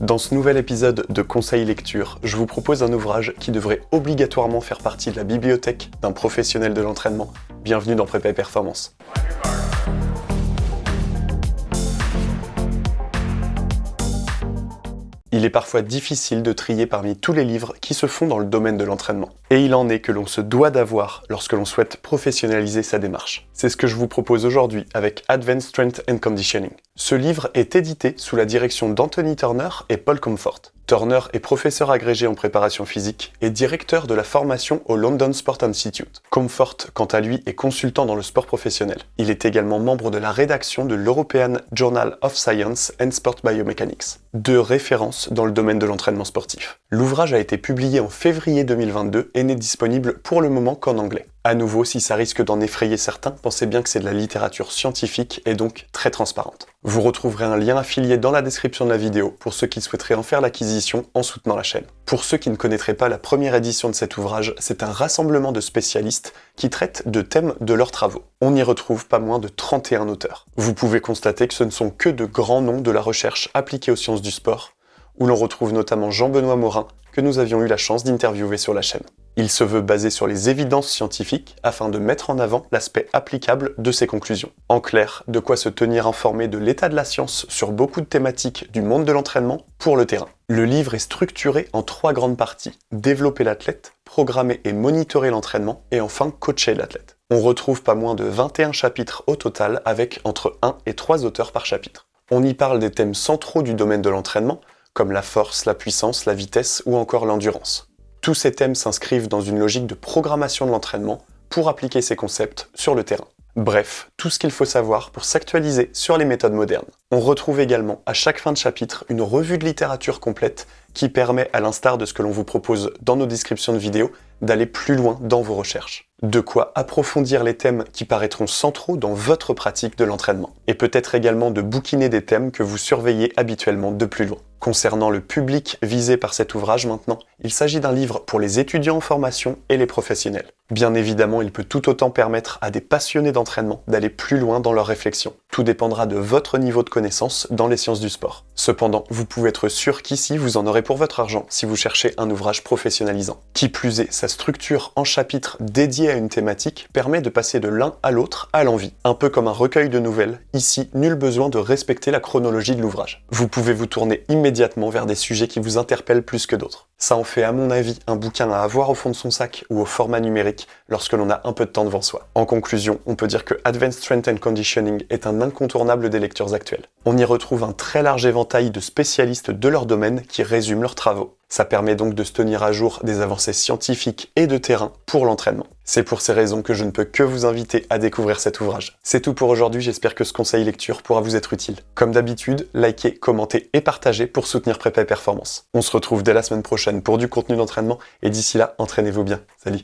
Dans ce nouvel épisode de Conseil Lecture, je vous propose un ouvrage qui devrait obligatoirement faire partie de la bibliothèque d'un professionnel de l'entraînement. Bienvenue dans Prépa Performance. Il est parfois difficile de trier parmi tous les livres qui se font dans le domaine de l'entraînement. Et il en est que l'on se doit d'avoir lorsque l'on souhaite professionnaliser sa démarche. C'est ce que je vous propose aujourd'hui avec Advanced Strength and Conditioning. Ce livre est édité sous la direction d'Anthony Turner et Paul Comfort. Turner est professeur agrégé en préparation physique et directeur de la formation au London Sport Institute. Comfort, quant à lui, est consultant dans le sport professionnel. Il est également membre de la rédaction de l'European Journal of Science and Sport Biomechanics, deux références dans le domaine de l'entraînement sportif. L'ouvrage a été publié en février 2022 et n'est disponible pour le moment qu'en anglais. À nouveau, si ça risque d'en effrayer certains, pensez bien que c'est de la littérature scientifique et donc très transparente. Vous retrouverez un lien affilié dans la description de la vidéo pour ceux qui souhaiteraient en faire l'acquisition en soutenant la chaîne. Pour ceux qui ne connaîtraient pas la première édition de cet ouvrage, c'est un rassemblement de spécialistes qui traitent de thèmes de leurs travaux. On y retrouve pas moins de 31 auteurs. Vous pouvez constater que ce ne sont que de grands noms de la recherche appliquée aux sciences du sport, où l'on retrouve notamment Jean-Benoît Morin, que nous avions eu la chance d'interviewer sur la chaîne. Il se veut basé sur les évidences scientifiques afin de mettre en avant l'aspect applicable de ses conclusions. En clair, de quoi se tenir informé de l'état de la science sur beaucoup de thématiques du monde de l'entraînement pour le terrain. Le livre est structuré en trois grandes parties. Développer l'athlète, programmer et monitorer l'entraînement, et enfin coacher l'athlète. On retrouve pas moins de 21 chapitres au total avec entre 1 et 3 auteurs par chapitre. On y parle des thèmes centraux du domaine de l'entraînement, comme la force, la puissance, la vitesse ou encore l'endurance. Tous ces thèmes s'inscrivent dans une logique de programmation de l'entraînement pour appliquer ces concepts sur le terrain. Bref, tout ce qu'il faut savoir pour s'actualiser sur les méthodes modernes. On retrouve également à chaque fin de chapitre une revue de littérature complète qui permet, à l'instar de ce que l'on vous propose dans nos descriptions de vidéos, d'aller plus loin dans vos recherches. De quoi approfondir les thèmes qui paraîtront centraux dans votre pratique de l'entraînement. Et peut-être également de bouquiner des thèmes que vous surveillez habituellement de plus loin. Concernant le public visé par cet ouvrage maintenant, il s'agit d'un livre pour les étudiants en formation et les professionnels. Bien évidemment, il peut tout autant permettre à des passionnés d'entraînement d'aller plus loin dans leur réflexion. Tout dépendra de votre niveau de connaissance dans les sciences du sport. Cependant, vous pouvez être sûr qu'ici, vous en aurez pour votre argent si vous cherchez un ouvrage professionnalisant. Qui plus est, sa structure en chapitres dédiés à une thématique permet de passer de l'un à l'autre à l'envie. Un peu comme un recueil de nouvelles, ici, nul besoin de respecter la chronologie de l'ouvrage. Vous pouvez vous tourner immédiatement vers des sujets qui vous interpellent plus que d'autres. Ça en fait à mon avis un bouquin à avoir au fond de son sac ou au format numérique lorsque l'on a un peu de temps devant soi. En conclusion, on peut dire que Advanced Strength and Conditioning est un incontournable des lectures actuelles. On y retrouve un très large éventail de spécialistes de leur domaine qui résument leurs travaux. Ça permet donc de se tenir à jour des avancées scientifiques et de terrain pour l'entraînement. C'est pour ces raisons que je ne peux que vous inviter à découvrir cet ouvrage. C'est tout pour aujourd'hui, j'espère que ce conseil lecture pourra vous être utile. Comme d'habitude, likez, commentez et partagez pour soutenir Prépa Performance. On se retrouve dès la semaine prochaine pour du contenu d'entraînement et d'ici là, entraînez-vous bien. Salut